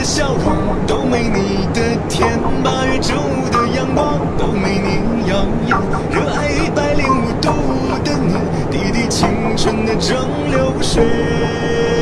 的笑容都没你的甜，八月正午的阳光都没你耀眼，热爱一百零五度的你，滴滴青春的蒸馏水。